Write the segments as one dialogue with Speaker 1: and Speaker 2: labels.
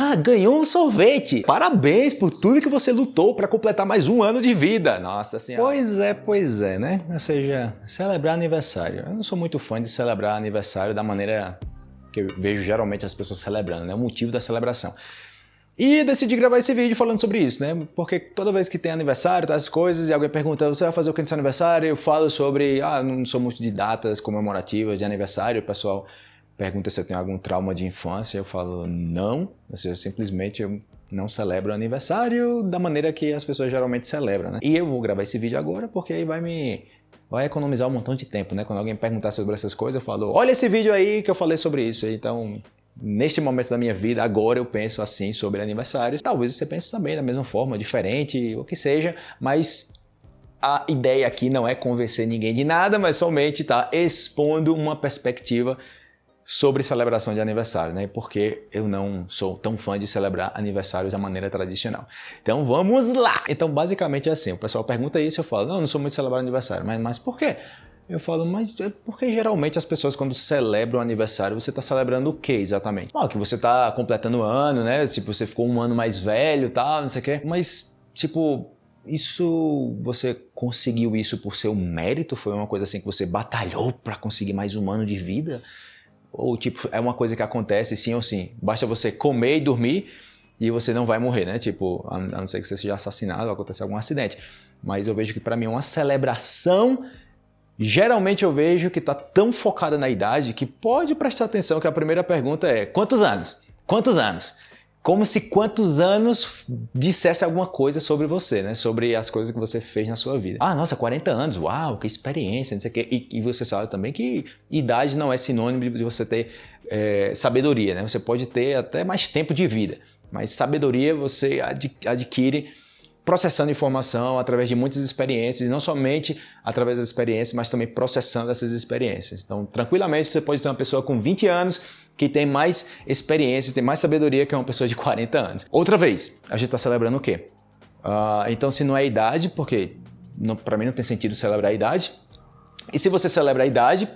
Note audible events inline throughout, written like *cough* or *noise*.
Speaker 1: Ah, ganhou um sorvete! Parabéns por tudo que você lutou para completar mais um ano de vida! Nossa senhora! Pois é, pois é, né? Ou seja, celebrar aniversário. Eu não sou muito fã de celebrar aniversário da maneira que eu vejo geralmente as pessoas celebrando, né? O motivo da celebração. E decidi gravar esse vídeo falando sobre isso, né? Porque toda vez que tem aniversário, tá, as coisas, e alguém pergunta, você vai fazer o que no seu aniversário? Eu falo sobre, ah, não sou muito de datas comemorativas de aniversário, pessoal pergunta se eu tenho algum trauma de infância, eu falo não, ou seja, simplesmente eu não celebro aniversário da maneira que as pessoas geralmente celebram, né? E eu vou gravar esse vídeo agora porque aí vai me vai economizar um montão de tempo, né? Quando alguém perguntar sobre essas coisas, eu falo, olha esse vídeo aí que eu falei sobre isso. Então, neste momento da minha vida, agora eu penso assim sobre aniversários. Talvez você pense também da mesma forma, diferente, o que seja, mas a ideia aqui não é convencer ninguém de nada, mas somente tá expondo uma perspectiva sobre celebração de aniversário, né? Porque eu não sou tão fã de celebrar aniversários da maneira tradicional. Então vamos lá! Então basicamente é assim, o pessoal pergunta isso, eu falo, não, não sou muito de celebrar aniversário, mas, mas por quê? Eu falo, mas é porque geralmente as pessoas quando celebram aniversário, você está celebrando o que exatamente? Ah, que você está completando o ano, né? Tipo, você ficou um ano mais velho tal, não sei o quê. Mas, tipo, isso você conseguiu isso por seu mérito? Foi uma coisa assim que você batalhou para conseguir mais um ano de vida? Ou tipo, é uma coisa que acontece sim ou sim? Basta você comer e dormir e você não vai morrer, né? Tipo, a não ser que você seja assassinado ou aconteça algum acidente. Mas eu vejo que para mim é uma celebração Geralmente eu vejo que está tão focada na idade que pode prestar atenção que a primeira pergunta é quantos anos? Quantos anos? Como se quantos anos dissesse alguma coisa sobre você, né? Sobre as coisas que você fez na sua vida. Ah, nossa, 40 anos, uau, que experiência, não sei o quê. E, e você sabe também que idade não é sinônimo de você ter é, sabedoria, né? Você pode ter até mais tempo de vida, mas sabedoria você adquire processando informação através de muitas experiências, não somente através das experiências, mas também processando essas experiências. Então, tranquilamente, você pode ter uma pessoa com 20 anos que tem mais experiência, tem mais sabedoria que uma pessoa de 40 anos. Outra vez, a gente está celebrando o quê? Uh, então, se não é idade, porque para mim não tem sentido celebrar a idade, e se você celebra a idade,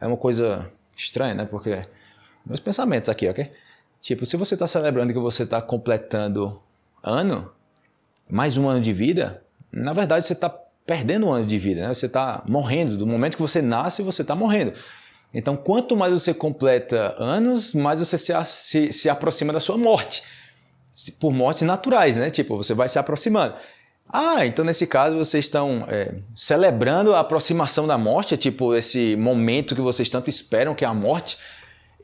Speaker 1: é uma coisa estranha, né? Porque meus pensamentos aqui, ok? Tipo, se você está celebrando que você está completando ano, mais um ano de vida, na verdade você está perdendo um ano de vida, né? você está morrendo. Do momento que você nasce, você está morrendo. Então, quanto mais você completa anos, mais você se, se, se aproxima da sua morte. Por mortes naturais, né? Tipo, você vai se aproximando. Ah, então nesse caso vocês estão é, celebrando a aproximação da morte, tipo esse momento que vocês tanto esperam, que é a morte.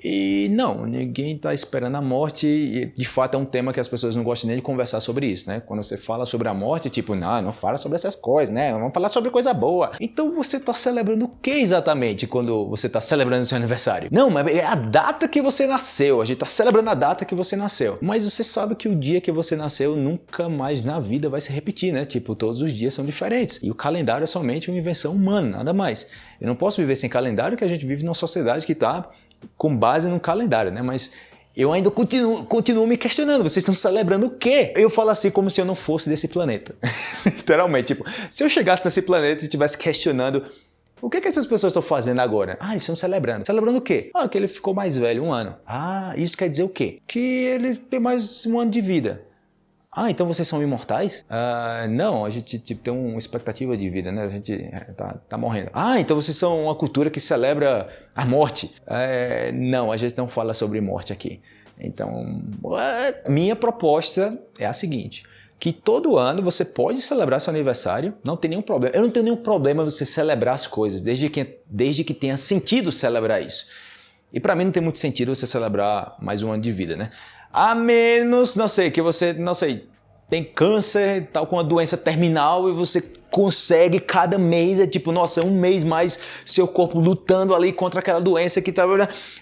Speaker 1: E não, ninguém está esperando a morte e de fato é um tema que as pessoas não gostam nem de conversar sobre isso, né? Quando você fala sobre a morte, tipo, não, não fala sobre essas coisas, né? Vamos falar sobre coisa boa. Então você está celebrando o que exatamente quando você está celebrando seu aniversário? Não, mas é a data que você nasceu, a gente está celebrando a data que você nasceu. Mas você sabe que o dia que você nasceu nunca mais na vida vai se repetir, né? Tipo, todos os dias são diferentes. E o calendário é somente uma invenção humana, nada mais. Eu não posso viver sem calendário que a gente vive numa sociedade que está com base no calendário, né? Mas eu ainda continuo, continuo me questionando, vocês estão celebrando o quê? Eu falo assim como se eu não fosse desse planeta. *laughs* Literalmente, tipo, se eu chegasse nesse planeta e estivesse questionando o que, que essas pessoas estão fazendo agora? Ah, eles estão celebrando. Celebrando o quê? Ah, que ele ficou mais velho, um ano. Ah, isso quer dizer o quê? Que ele tem mais um ano de vida. Ah, então vocês são imortais? Ah, não, a gente tipo, tem uma expectativa de vida, né? A gente é, tá, tá morrendo. Ah, então vocês são uma cultura que celebra a morte? É, não, a gente não fala sobre morte aqui. Então, minha proposta é a seguinte que todo ano você pode celebrar seu aniversário, não tem nenhum problema. Eu não tenho nenhum problema você celebrar as coisas, desde que, desde que tenha sentido celebrar isso. E para mim não tem muito sentido você celebrar mais um ano de vida, né? A menos, não sei, que você, não sei, tem câncer, tal com uma doença terminal e você consegue cada mês, é tipo, nossa, um mês mais seu corpo lutando ali contra aquela doença que tá...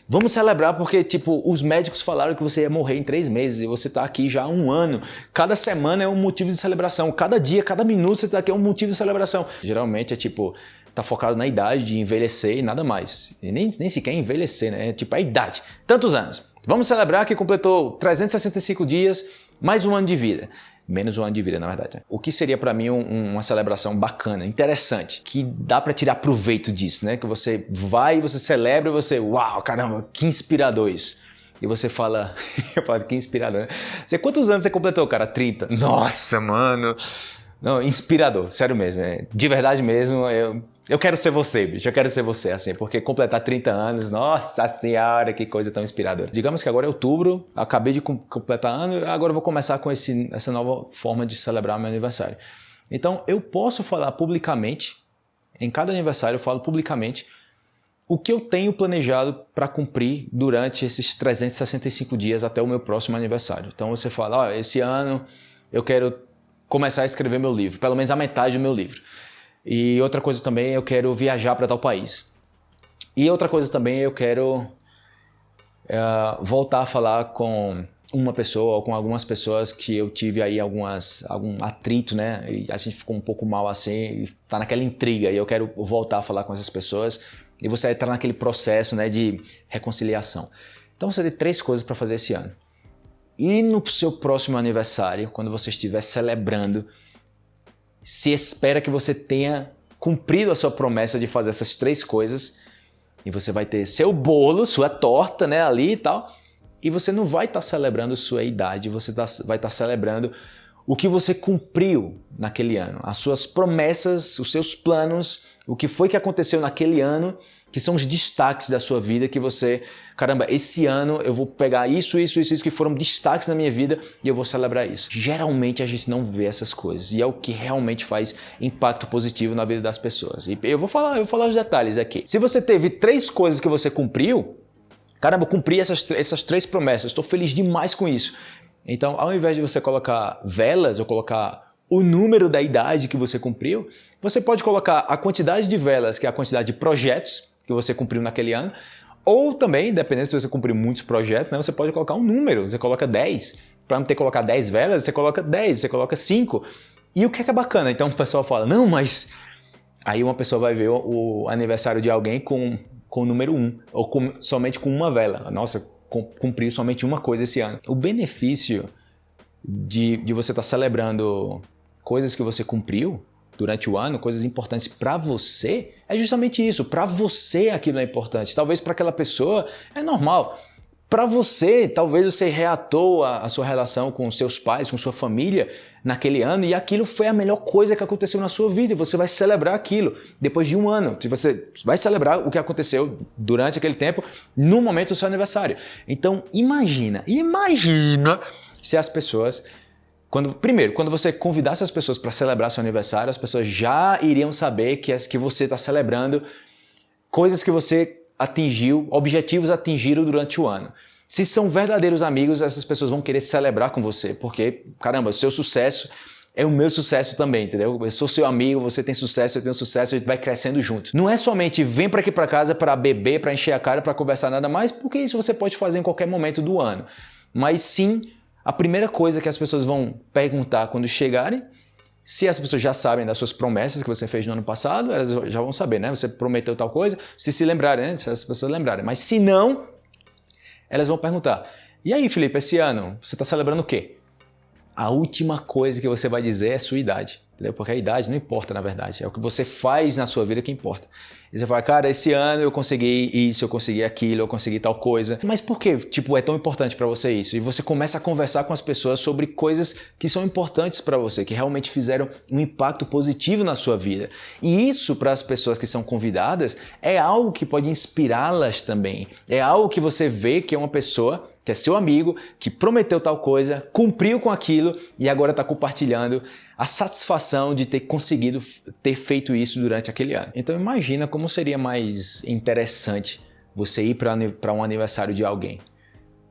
Speaker 1: Vamos celebrar porque, tipo, os médicos falaram que você ia morrer em três meses e você tá aqui já há um ano. Cada semana é um motivo de celebração, cada dia, cada minuto você tá aqui é um motivo de celebração. Geralmente é tipo, tá focado na idade de envelhecer e nada mais. E nem, nem sequer envelhecer, né? É tipo a idade. Tantos anos. Vamos celebrar que completou 365 dias, mais um ano de vida. Menos um ano de vida, na verdade. O que seria para mim um, uma celebração bacana, interessante, que dá para tirar proveito disso, né? Que você vai, você celebra e você, uau, caramba, que inspirador isso. e você fala, *laughs* eu falo que inspirador, né? Você, quantos anos você completou, cara? 30. Nossa, mano. Não, inspirador, sério mesmo. É, de verdade mesmo, eu, eu quero ser você, bicho. Eu quero ser você, assim, porque completar 30 anos, nossa senhora, que coisa tão inspiradora. Digamos que agora é outubro, acabei de completar ano, agora eu vou começar com esse, essa nova forma de celebrar meu aniversário. Então, eu posso falar publicamente, em cada aniversário eu falo publicamente, o que eu tenho planejado para cumprir durante esses 365 dias até o meu próximo aniversário. Então você fala, oh, esse ano eu quero começar a escrever meu livro, pelo menos a metade do meu livro. E outra coisa também, eu quero viajar para tal país. E outra coisa também, eu quero uh, voltar a falar com uma pessoa ou com algumas pessoas que eu tive aí algumas, algum atrito, né? E a gente ficou um pouco mal assim, e tá naquela intriga e eu quero voltar a falar com essas pessoas e você entrar naquele processo, né, de reconciliação. Então você tem três coisas para fazer esse ano. E no seu próximo aniversário, quando você estiver celebrando, se espera que você tenha cumprido a sua promessa de fazer essas três coisas e você vai ter seu bolo, sua torta, né, ali e tal e você não vai estar tá celebrando sua idade, você tá, vai estar tá celebrando o que você cumpriu naquele ano, as suas promessas, os seus planos, o que foi que aconteceu naquele ano, que são os destaques da sua vida que você, caramba, esse ano eu vou pegar isso, isso, isso, isso que foram destaques na minha vida e eu vou celebrar isso. Geralmente a gente não vê essas coisas e é o que realmente faz impacto positivo na vida das pessoas. E eu vou falar, eu vou falar os detalhes aqui. Se você teve três coisas que você cumpriu, Caramba, cumpri essas, essas três promessas, estou feliz demais com isso. Então, ao invés de você colocar velas ou colocar o número da idade que você cumpriu, você pode colocar a quantidade de velas, que é a quantidade de projetos que você cumpriu naquele ano, ou também, dependendo se você cumpriu muitos projetos, né, você pode colocar um número, você coloca 10. Para não ter que colocar 10 velas, você coloca 10, você coloca 5. E o que é, que é bacana? Então o pessoal fala, não, mas... Aí uma pessoa vai ver o, o aniversário de alguém com com o número 1, um, ou com, somente com uma vela. Nossa, cumpriu somente uma coisa esse ano. O benefício de, de você estar tá celebrando coisas que você cumpriu durante o ano, coisas importantes para você, é justamente isso. Para você aquilo é importante. Talvez para aquela pessoa é normal. Para você, talvez você reatou a, sua relação com seus pais, com sua família naquele ano e aquilo foi a melhor coisa que aconteceu na sua vida e você vai celebrar aquilo depois de um ano. Você vai celebrar o que aconteceu durante aquele tempo no momento do seu aniversário. Então imagina, imagina se as pessoas quando, primeiro, quando você convidasse as pessoas para celebrar seu aniversário, as pessoas já iriam saber que, que você está celebrando coisas que você atingiu, objetivos atingiram durante o ano. Se são verdadeiros amigos, essas pessoas vão querer celebrar com você, porque, caramba, seu sucesso é o meu sucesso também, entendeu? Eu sou seu amigo, você tem sucesso, eu tenho sucesso, a gente vai crescendo junto. Não é somente vem para aqui para casa para beber, para encher a cara, para conversar nada mais, porque isso você pode fazer em qualquer momento do ano. Mas sim, a primeira coisa que as pessoas vão perguntar quando chegarem se as pessoas já sabem das suas promessas que você fez no ano passado, elas já vão saber, né? Você prometeu tal coisa, se se lembrarem, né? Se as pessoas lembrarem. Mas se não, elas vão perguntar: E aí, Felipe, esse ano você está celebrando o quê? A última coisa que você vai dizer é a sua idade. Entendeu? Porque a idade não importa, na verdade. É o que você faz na sua vida que importa. E você fala, cara, esse ano eu consegui isso, eu consegui aquilo, eu consegui tal coisa. Mas por que, tipo, é tão importante para você isso? E você começa a conversar com as pessoas sobre coisas que são importantes para você, que realmente fizeram um impacto positivo na sua vida. E isso, para as pessoas que são convidadas, é algo que pode inspirá-las também. É algo que você vê que é uma pessoa que é seu amigo, que prometeu tal coisa, cumpriu com aquilo e agora está compartilhando a satisfação de ter conseguido ter feito isso durante aquele ano. Então imagina como seria mais interessante você ir para um aniversário de alguém.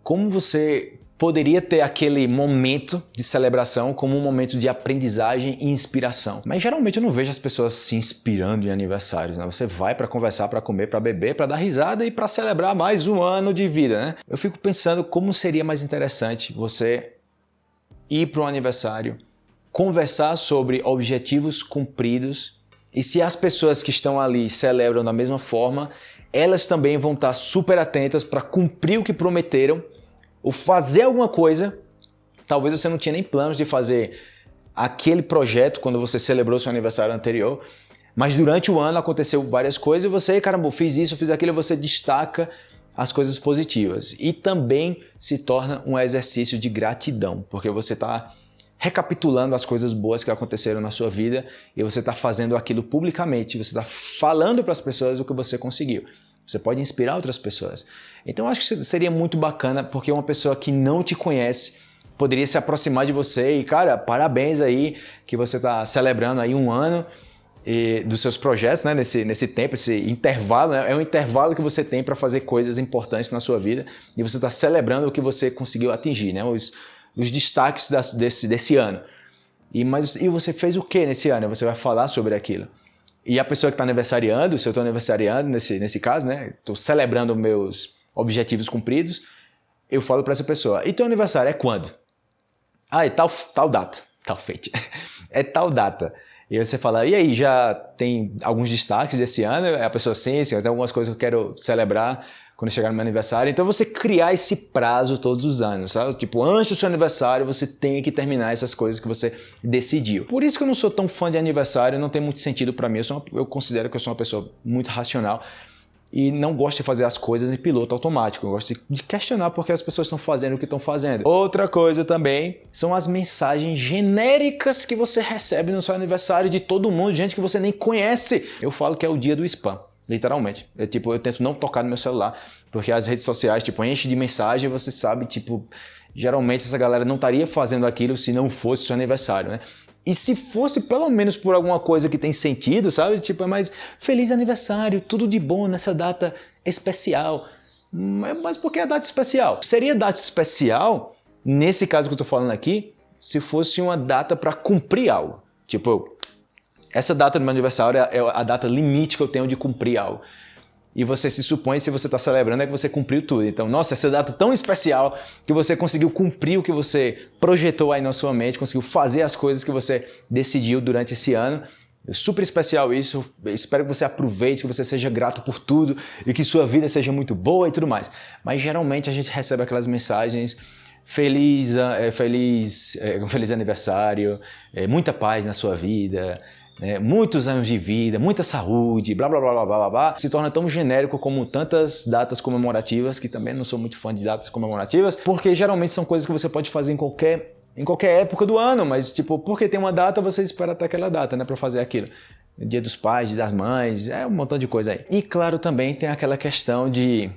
Speaker 1: Como você poderia ter aquele momento de celebração como um momento de aprendizagem e inspiração. Mas geralmente eu não vejo as pessoas se inspirando em aniversários. Né? Você vai para conversar, para comer, para beber, para dar risada e para celebrar mais um ano de vida. Né? Eu fico pensando como seria mais interessante você ir para um aniversário conversar sobre objetivos cumpridos e se as pessoas que estão ali celebram da mesma forma, elas também vão estar super atentas para cumprir o que prometeram ou fazer alguma coisa. Talvez você não tinha nem planos de fazer aquele projeto quando você celebrou seu aniversário anterior, mas durante o ano aconteceu várias coisas e você, caramba, fiz isso, fiz aquilo, você destaca as coisas positivas e também se torna um exercício de gratidão, porque você está recapitulando as coisas boas que aconteceram na sua vida e você está fazendo aquilo publicamente, você está falando para as pessoas o que você conseguiu. Você pode inspirar outras pessoas. Então acho que seria muito bacana porque uma pessoa que não te conhece poderia se aproximar de você e, cara, parabéns aí que você está celebrando aí um ano e, dos seus projetos, né, nesse, nesse tempo, esse intervalo, né, é um intervalo que você tem para fazer coisas importantes na sua vida e você está celebrando o que você conseguiu atingir, né, os, os destaques das, desse, desse ano. E, mas, e você fez o que nesse ano? Você vai falar sobre aquilo. E a pessoa que está aniversariando, se eu estou aniversariando nesse, nesse caso, né, estou celebrando meus objetivos cumpridos, eu falo para essa pessoa, e teu aniversário é quando? Ah, é tal, tal data, *laughs* tal feita. é tal data. E você fala, e aí, já tem alguns destaques desse ano? A pessoa, sim, sim, tem algumas coisas que eu quero celebrar quando chegar no meu aniversário. Então você criar esse prazo todos os anos, sabe? Tipo, antes do seu aniversário você tem que terminar essas coisas que você decidiu. Por isso que eu não sou tão fã de aniversário, não tem muito sentido para mim. Eu, uma, eu considero que eu sou uma pessoa muito racional e não gosto de fazer as coisas em piloto automático. Eu gosto de questionar porque as pessoas estão fazendo o que estão fazendo. Outra coisa também são as mensagens genéricas que você recebe no seu aniversário de todo mundo, gente que você nem conhece. Eu falo que é o dia do spam. Literalmente. Eu, tipo, eu tento não tocar no meu celular, porque as redes sociais, tipo, enchem de mensagem você sabe, tipo, geralmente essa galera não estaria fazendo aquilo se não fosse seu aniversário, né? E se fosse pelo menos por alguma coisa que tem sentido, sabe? Tipo, é mais feliz aniversário, tudo de bom nessa data especial. Mas por que a data especial? Seria data especial, nesse caso que eu tô falando aqui, se fosse uma data para cumprir algo. Tipo, essa data do meu aniversário é a data limite que eu tenho de cumprir algo e você se supõe, se você está celebrando, é que você cumpriu tudo. Então, nossa, essa data tão especial que você conseguiu cumprir o que você projetou aí na sua mente, conseguiu fazer as coisas que você decidiu durante esse ano. É super especial isso, espero que você aproveite, que você seja grato por tudo e que sua vida seja muito boa e tudo mais. Mas geralmente a gente recebe aquelas mensagens feliz, é, feliz, é, feliz aniversário, é, muita paz na sua vida, né, muitos anos de vida, muita saúde, blá blá blá blá blá blá, se torna tão genérico como tantas datas comemorativas, que também não sou muito fã de datas comemorativas, porque geralmente são coisas que você pode fazer em qualquer em qualquer época do ano, mas tipo, porque tem uma data, você espera até aquela data, né, para fazer aquilo. Dia dos pais, dia das mães, é um montão de coisa aí. E claro, também tem aquela questão de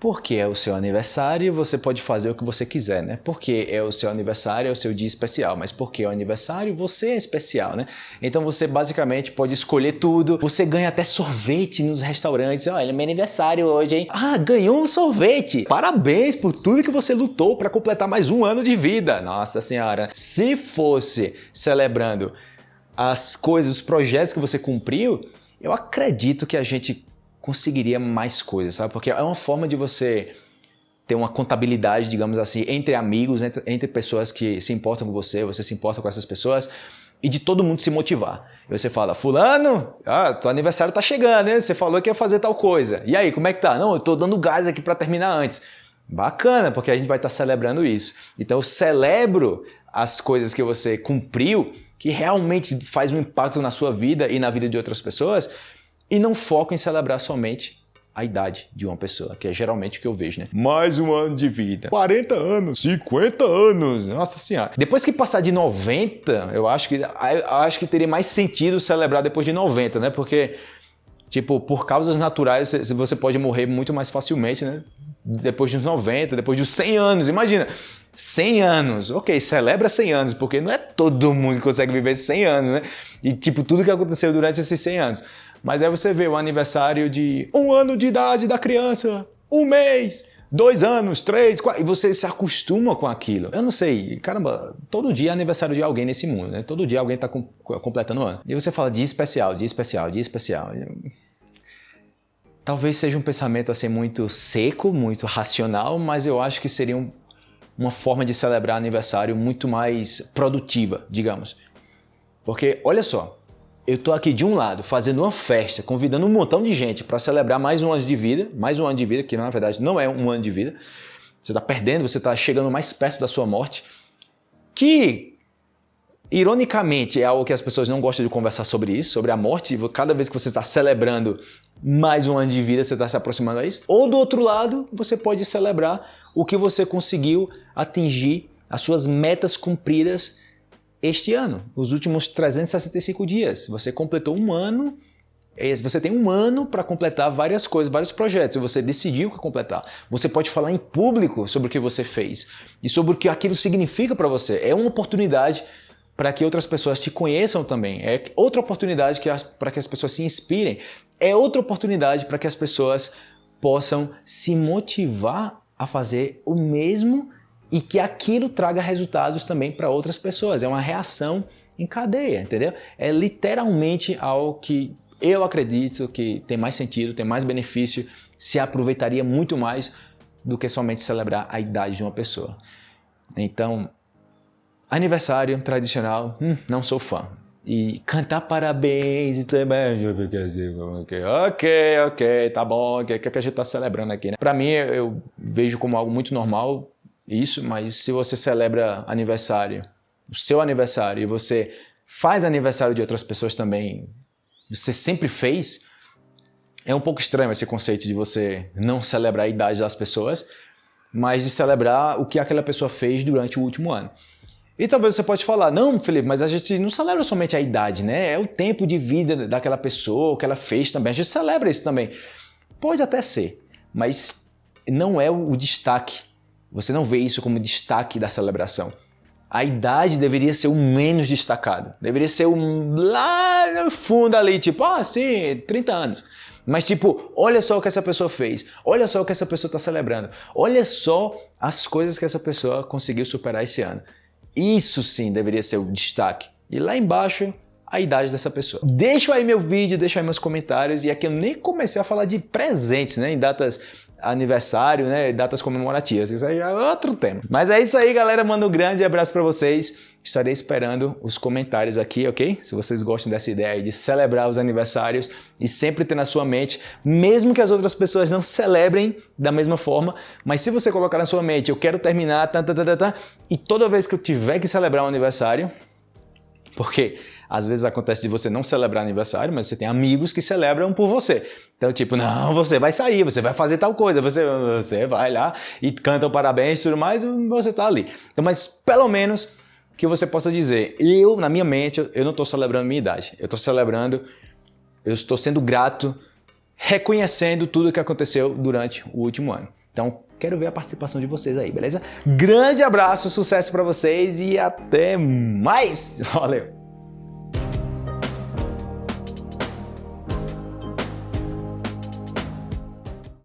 Speaker 1: porque é o seu aniversário, você pode fazer o que você quiser, né? Porque é o seu aniversário, é o seu dia especial, mas porque é o aniversário, você é especial, né? Então você basicamente pode escolher tudo, você ganha até sorvete nos restaurantes. Olha, meu aniversário hoje, hein? Ah, ganhou um sorvete! Parabéns por tudo que você lutou para completar mais um ano de vida. Nossa Senhora! Se fosse celebrando as coisas, os projetos que você cumpriu, eu acredito que a gente conseguiria mais coisas, sabe? Porque é uma forma de você ter uma contabilidade, digamos assim, entre amigos, entre, entre, pessoas que se importam com você, você se importa com essas pessoas, e de todo mundo se motivar. E você fala, fulano, ah, teu aniversário tá chegando, né? Você falou que ia fazer tal coisa. E aí, como é que tá? Não, eu tô dando gás aqui para terminar antes. Bacana, porque a gente vai estar tá celebrando isso. Então eu celebro as coisas que você cumpriu, que realmente faz um impacto na sua vida e na vida de outras pessoas, e não foco em celebrar somente a idade de uma pessoa, que é geralmente o que eu vejo, né? Mais um ano de vida, 40 anos, 50 anos, nossa senhora. Depois que passar de 90, eu acho que, eu acho que teria mais sentido celebrar depois de 90, né? Porque, tipo, por causas naturais, você pode morrer muito mais facilmente, né? Depois dos 90, depois dos 100 anos, imagina. 100 anos, ok, celebra 100 anos, porque não é todo mundo que consegue viver 100 anos, né? E tipo, tudo que aconteceu durante esses 100 anos. Mas aí você vê o aniversário de um ano de idade da criança, um mês, dois anos, três, quatro, e você se acostuma com aquilo. Eu não sei, caramba, todo dia é aniversário de alguém nesse mundo, né? Todo dia alguém está com, completando o ano. E você fala dia especial, dia especial, dia especial. Talvez seja um pensamento assim muito seco, muito racional, mas eu acho que seria um, uma forma de celebrar aniversário muito mais produtiva, digamos. Porque, olha só, eu estou aqui de um lado fazendo uma festa, convidando um montão de gente para celebrar mais um ano de vida, mais um ano de vida, que na verdade não é um ano de vida. Você está perdendo, você está chegando mais perto da sua morte. Que ironicamente, é algo que as pessoas não gostam de conversar sobre isso, sobre a morte. Cada vez que você está celebrando mais um ano de vida, você está se aproximando a isso. Ou do outro lado, você pode celebrar o que você conseguiu atingir, as suas metas cumpridas este ano, os últimos 365 dias. Você completou um ano é você tem um ano para completar várias coisas, vários projetos, e você decidiu que completar. Você pode falar em público sobre o que você fez e sobre o que aquilo significa para você. É uma oportunidade para que outras pessoas te conheçam também. É outra oportunidade para que as pessoas se inspirem. É outra oportunidade para que as pessoas possam se motivar a fazer o mesmo e que aquilo traga resultados também para outras pessoas. É uma reação em cadeia, entendeu? É literalmente algo que eu acredito que tem mais sentido, tem mais benefício, se aproveitaria muito mais do que somente celebrar a idade de uma pessoa. Então, aniversário tradicional, hum, não sou fã. E cantar parabéns e também. Ok, ok, tá bom, o que, que a gente está celebrando aqui, né? Para mim, eu vejo como algo muito normal isso, mas se você celebra aniversário, o seu aniversário, e você faz aniversário de outras pessoas também você sempre fez, é um pouco estranho esse conceito de você não celebrar a idade das pessoas, mas de celebrar o que aquela pessoa fez durante o último ano. E talvez você pode falar, não, Felipe, mas a gente não celebra somente a idade, né? É o tempo de vida daquela pessoa, o que ela fez também. A gente celebra isso também. Pode até ser, mas não é o destaque. Você não vê isso como destaque da celebração a idade deveria ser o menos destacado. Deveria ser lá no fundo ali, tipo, ah, sim, 30 anos. Mas tipo, olha só o que essa pessoa fez, olha só o que essa pessoa está celebrando, olha só as coisas que essa pessoa conseguiu superar esse ano. Isso sim deveria ser o destaque. E lá embaixo, a idade dessa pessoa. Deixa aí meu vídeo, deixa aí meus comentários. E aqui eu nem comecei a falar de presentes, né? Em datas aniversário, né, datas comemorativas. Isso aí é outro tema. Mas é isso aí, galera. Mando um grande abraço para vocês. Estarei esperando os comentários aqui, ok? Se vocês gostam dessa ideia de celebrar os aniversários e sempre ter na sua mente, mesmo que as outras pessoas não celebrem da mesma forma, mas se você colocar na sua mente, eu quero terminar, tá, tá, tá, tá, e toda vez que eu tiver que celebrar um aniversário, porque às vezes acontece de você não celebrar aniversário, mas você tem amigos que celebram por você. Então, tipo, não, você vai sair, você vai fazer tal coisa, você, você vai lá e canta o parabéns e tudo mais, você tá ali. Então, mas pelo menos que você possa dizer, eu, na minha mente, eu não estou celebrando minha idade. Eu estou celebrando, eu estou sendo grato, reconhecendo tudo que aconteceu durante o último ano. Então, quero ver a participação de vocês aí, beleza? Grande abraço, sucesso para vocês e até mais! *laughs* Valeu!